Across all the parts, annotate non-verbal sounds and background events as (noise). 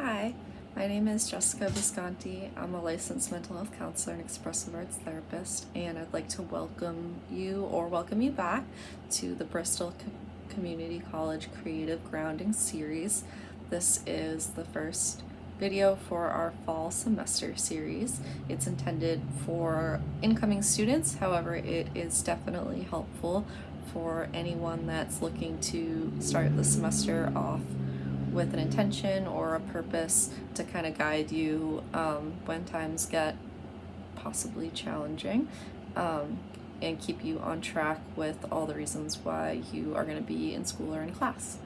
Hi, my name is Jessica Visconti. I'm a licensed mental health counselor and expressive arts therapist, and I'd like to welcome you or welcome you back to the Bristol Co- Community College Creative Grounding Series. This is the first video for our fall semester series. It's intended for incoming students, however, it is definitely helpful for anyone that's looking to start the semester off with an intention or a purpose to kind of guide you um, when times get possibly challenging um, and keep you on track with all the reasons why you are going to be in school or in class.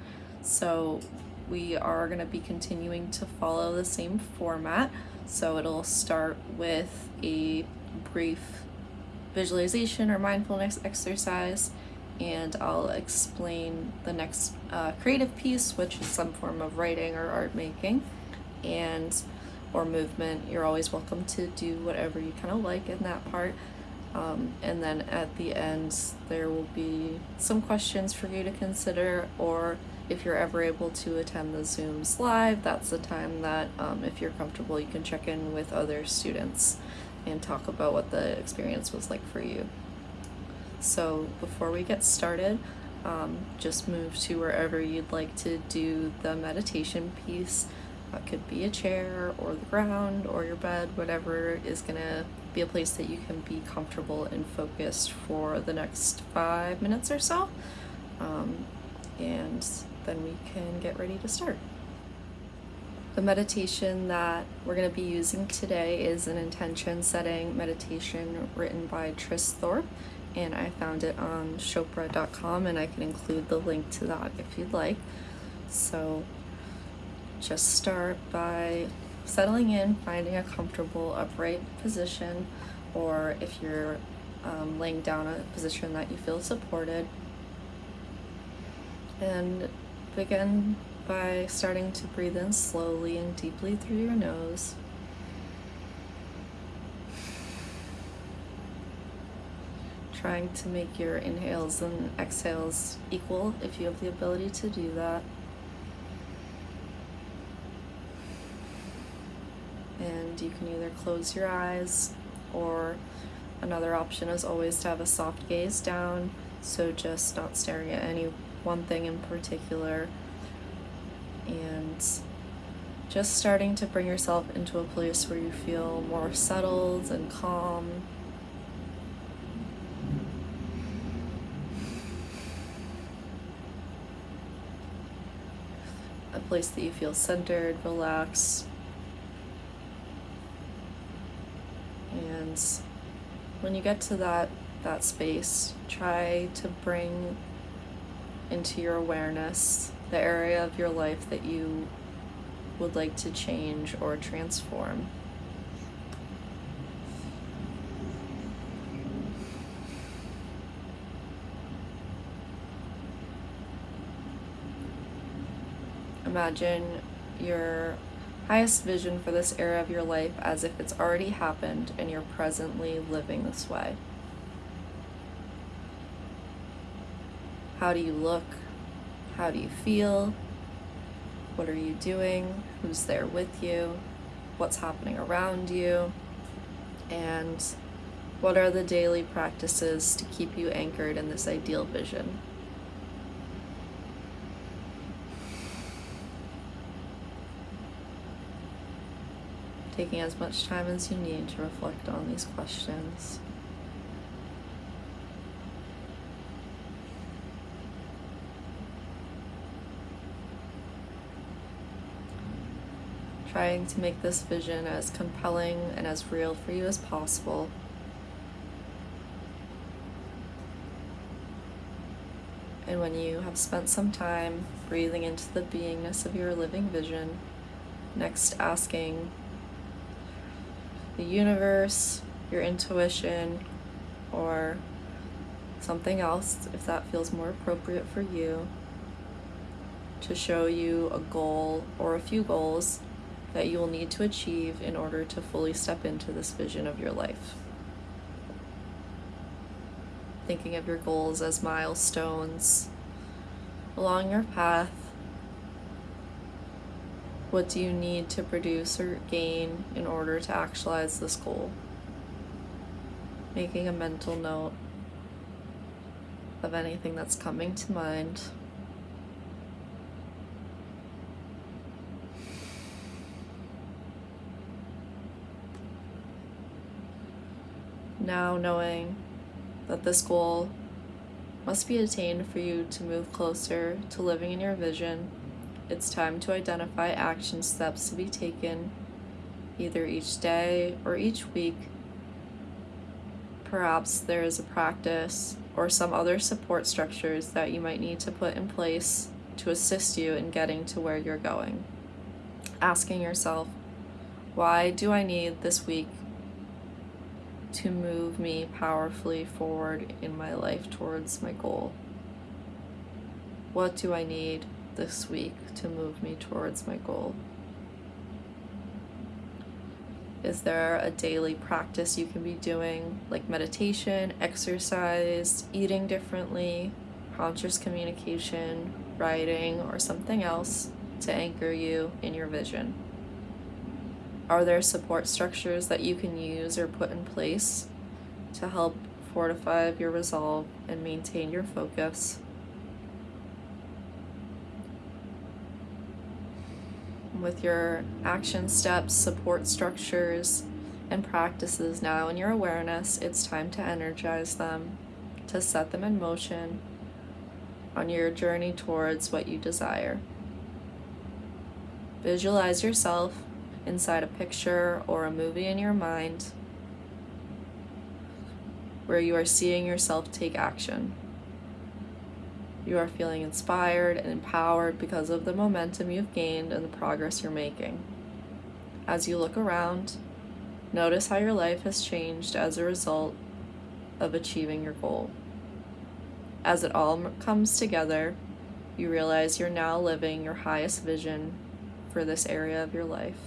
So, we are going to be continuing to follow the same format. So, it'll start with a brief visualization or mindfulness exercise and I'll explain the next uh, creative piece, which is some form of writing or art making, and or movement. You're always welcome to do whatever you kind of like in that part. Um, and then at the end, there will be some questions for you to consider, or if you're ever able to attend the Zooms live, that's the time that, um, if you're comfortable, you can check in with other students and talk about what the experience was like for you. So before we get started, um, just move to wherever you'd like to do the meditation piece. It could be a chair or the ground or your bed, whatever is gonna be a place that you can be comfortable and focused for the next five minutes or so. Um, and then we can get ready to start. The meditation that we're going to be using today is an intention setting meditation written by Tris Thorpe and I found it on Chopra.com and I can include the link to that if you'd like. So just start by settling in, finding a comfortable upright position, or if you're um, laying down a position that you feel supported. And begin by starting to breathe in slowly and deeply through your nose. Trying to make your inhales and exhales equal if you have the ability to do that. And you can either close your eyes or another option is always to have a soft gaze down, so just not staring at any one thing in particular. And just starting to bring yourself into a place where you feel more settled and calm place that you feel centered, relaxed. And when you get to that that space, try to bring into your awareness the area of your life that you would like to change or transform. Imagine your highest vision for this era of your life as if it's already happened and you're presently living this way. How do you look? How do you feel? What are you doing? Who's there with you? What's happening around you? And what are the daily practices to keep you anchored in this ideal vision? Taking as much time as you need to reflect on these questions. Trying to make this vision as compelling and as real for you as possible. And when you have spent some time breathing into the beingness of your living vision, next asking the universe, your intuition, or something else, if that feels more appropriate for you, to show you a goal or a few goals that you will need to achieve in order to fully step into this vision of your life. Thinking of your goals as milestones along your path What do you need to produce or gain in order to actualize this goal? Making a mental note of anything that's coming to mind. Now, knowing that this goal must be attained for you to move closer to living in your vision, it's time to identify action steps to be taken either each day or each week. Perhaps there is a practice or some other support structures that you might need to put in place to assist you in getting to where you're going. Asking yourself, why do I need this week to move me powerfully forward in my life towards my goal? What do I need this week to move me towards my goal? Is there a daily practice you can be doing, like meditation, exercise, eating differently, conscious communication, writing, or something else to anchor you in your vision? Are there support structures that you can use or put in place to help fortify your resolve and maintain your focus? With your action steps, support structures, and practices now in your awareness, it's time to energize them, to set them in motion on your journey towards what you desire. Visualize yourself inside a picture or a movie in your mind where you are seeing yourself take action. You are feeling inspired and empowered because of the momentum you've gained and the progress you're making. As you look around, notice how your life has changed as a result of achieving your goal. As it all comes together, you realize you're now living your highest vision for this area of your life.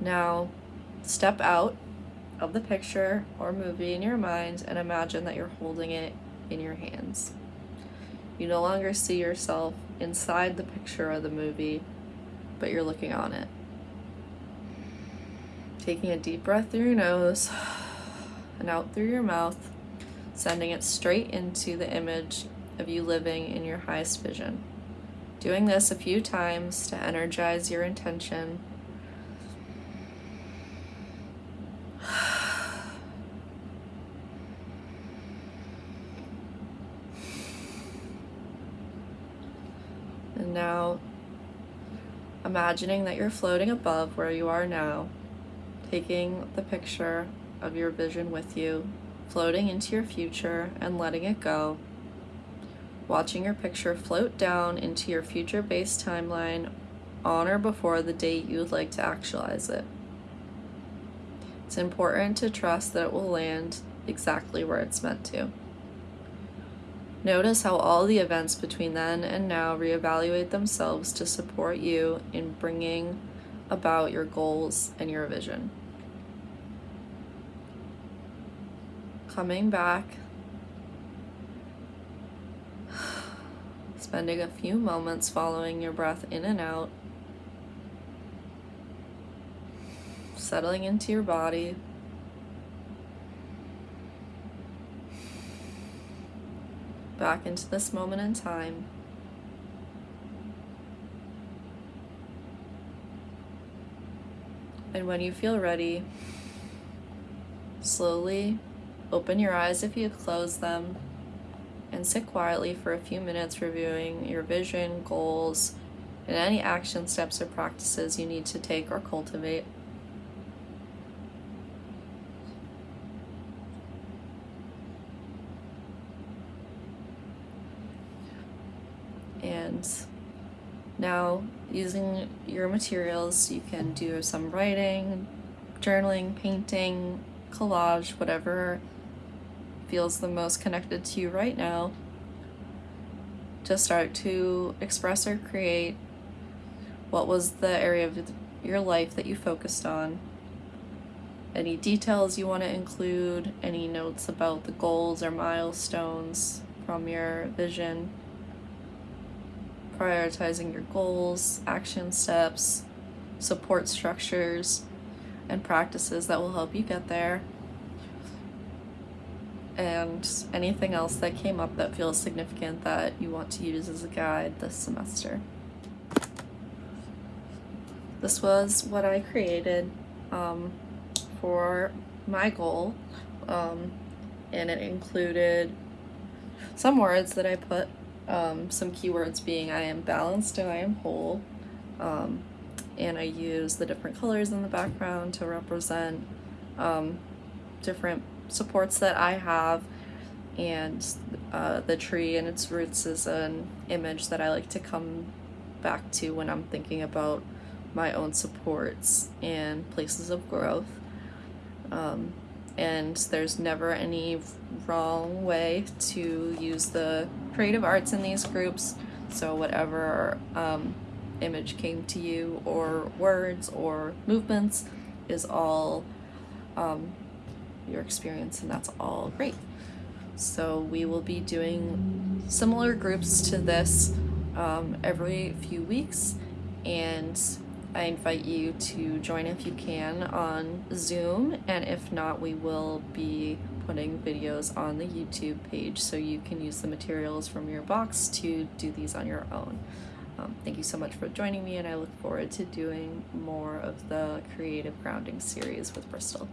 Now, step out of the picture or movie in your mind and imagine that you're holding it in your hands. You no longer see yourself inside the picture of the movie, but you're looking on it. Taking a deep breath through your nose and out through your mouth, sending it straight into the image of you living in your highest vision. Doing this a few times to energize your intention And now, imagining that you're floating above where you are now, taking the picture of your vision with you, floating into your future and letting it go. Watching your picture float down into your future based timeline on or before the date you would like to actualize it. It's important to trust that it will land exactly where it's meant to. Notice how all the events between then and now reevaluate themselves to support you in bringing about your goals and your vision. Coming back, (sighs) spending a few moments following your breath in and out, settling into your body. Back into this moment in time. And when you feel ready, slowly open your eyes if you close them and sit quietly for a few minutes reviewing your vision, goals, and any action steps or practices you need to take or cultivate. And now, using your materials, you can do some writing, journaling, painting, collage, whatever feels the most connected to you right now. To start to express or create what was the area of your life that you focused on, any details you want to include, any notes about the goals or milestones from your vision prioritizing your goals, action steps, support structures, and practices that will help you get there. And anything else that came up that feels significant that you want to use as a guide this semester. This was what I created um, for my goal, um, and it included some words that I put, um, some keywords being I am balanced and I am whole, um, and I use the different colors in the background to represent um, different supports that I have and uh, the tree and its roots is an image that I like to come back to when I'm thinking about my own supports and places of growth. Um, and there's never any wrong way to use the creative arts in these groups. So, whatever um, image came to you, or words, or movements, is all um, your experience, and that's all great. So, we will be doing similar groups to this um, every few weeks, and I invite you to join if you can on Zoom, and if not, we will be putting videos on the YouTube page so you can use the materials from your box to do these on your own. Um, thank you so much for joining me, and I look forward to doing more of the creative grounding series with Bristol.